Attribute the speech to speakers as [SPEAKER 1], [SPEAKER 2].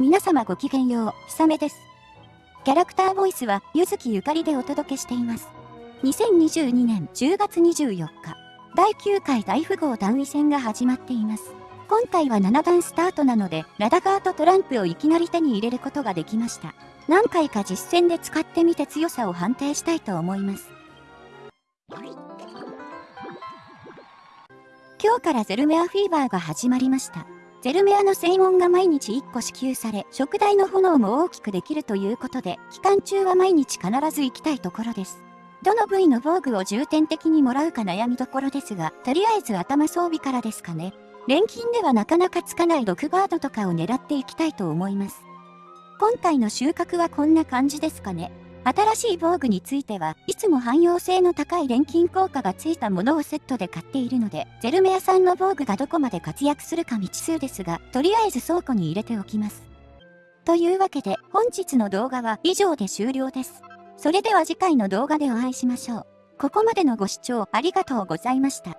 [SPEAKER 1] 皆様ごきげんよう、ひさめです。キャラクターボイスは、ゆずきゆかりでお届けしています。2022年10月24日、第9回大富豪段位戦が始まっています。今回は7段スタートなので、ラダガーとトランプをいきなり手に入れることができました。何回か実戦で使ってみて強さを判定したいと思います。今日からゼルメアフィーバーが始まりました。ゼルメアの専門が毎日1個支給され、食台の炎も大きくできるということで、期間中は毎日必ず行きたいところです。どの部位の防具を重点的にもらうか悩みどころですが、とりあえず頭装備からですかね。錬金ではなかなかつかない6ガードとかを狙っていきたいと思います。今回の収穫はこんな感じですかね。新しい防具についてはいつも汎用性の高い錬金効果がついたものをセットで買っているので、ゼルメアさんの防具がどこまで活躍するか未知数ですが、とりあえず倉庫に入れておきます。というわけで本日の動画は以上で終了です。それでは次回の動画でお会いしましょう。ここまでのご視聴ありがとうございました。